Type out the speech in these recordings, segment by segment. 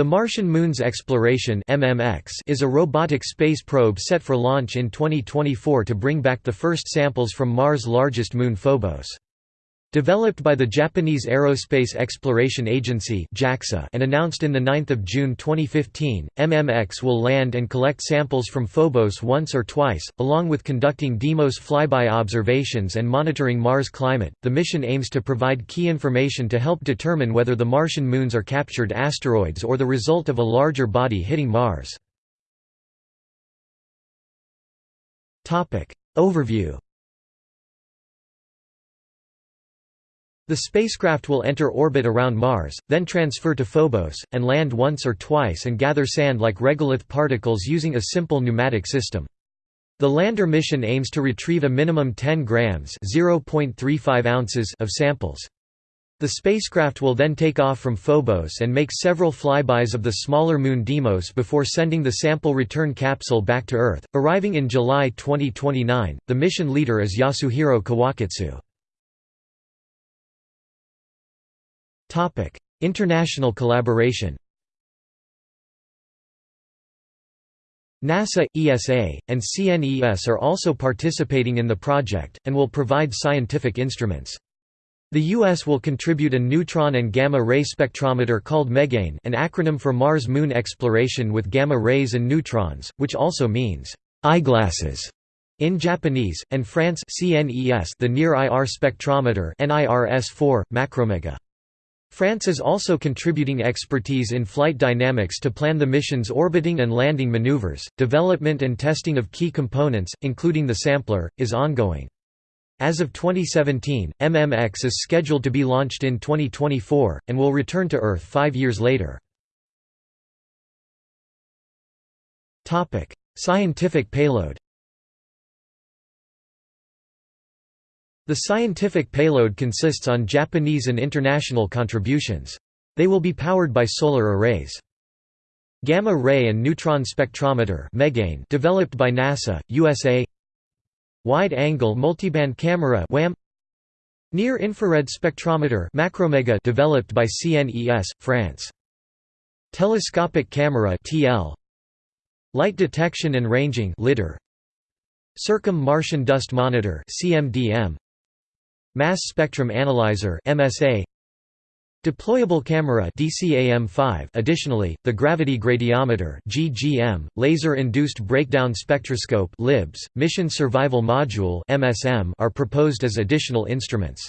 The Martian Moons Exploration (MMX) is a robotic space probe set for launch in 2024 to bring back the first samples from Mars' largest moon Phobos. Developed by the Japanese Aerospace Exploration Agency and announced in 9 June 2015, MMX will land and collect samples from Phobos once or twice, along with conducting Deimos flyby observations and monitoring Mars climate. The mission aims to provide key information to help determine whether the Martian moons are captured asteroids or the result of a larger body hitting Mars. Overview The spacecraft will enter orbit around Mars, then transfer to Phobos, and land once or twice and gather sand like regolith particles using a simple pneumatic system. The lander mission aims to retrieve a minimum 10 grams (0.35 ounces) of samples. The spacecraft will then take off from Phobos and make several flybys of the smaller moon Deimos before sending the sample return capsule back to Earth, arriving in July 2029. The mission leader is Yasuhiro Kawakatsu. Topic: International collaboration. NASA, ESA, and CNES are also participating in the project, and will provide scientific instruments. The U.S. will contribute a neutron and gamma-ray spectrometer called MEGANE an acronym for Mars Moon Exploration with Gamma Rays and Neutrons, which also means, "'eyeglasses' in Japanese, and France CNES the Near IR Spectrometer NIRS-4, Macromega. France is also contributing expertise in flight dynamics to plan the mission's orbiting and landing maneuvers. Development and testing of key components, including the sampler, is ongoing. As of 2017, MMX is scheduled to be launched in 2024, and will return to Earth five years later. Scientific payload The scientific payload consists on Japanese and international contributions. They will be powered by solar arrays. Gamma ray and neutron spectrometer developed by NASA, USA Wide-angle multiband camera Near-infrared spectrometer Macromega developed by CNES, France. Telescopic camera Light detection and ranging Circum-Martian dust monitor CMDM Mass Spectrum Analyzer (MSA). Deployable camera DCAM5 Additionally, the gravity gradiometer GGM, laser-induced breakdown spectroscope LIBS, mission survival module MSM are proposed as additional instruments.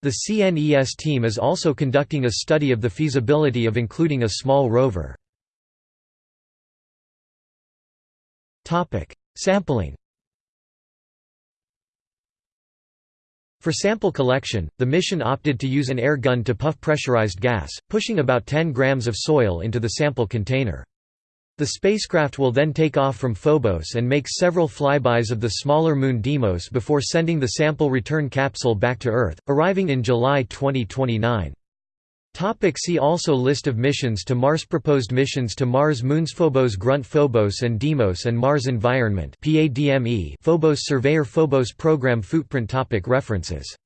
The CNES team is also conducting a study of the feasibility of including a small rover. Sampling For sample collection, the mission opted to use an air gun to puff pressurized gas, pushing about 10 grams of soil into the sample container. The spacecraft will then take off from Phobos and make several flybys of the smaller moon Deimos before sending the sample return capsule back to Earth, arriving in July 2029. Topic see also List of missions to Mars Proposed missions to Mars Moons Phobos Grunt Phobos and Deimos and Mars Environment PADME Phobos Surveyor Phobos Program Footprint topic References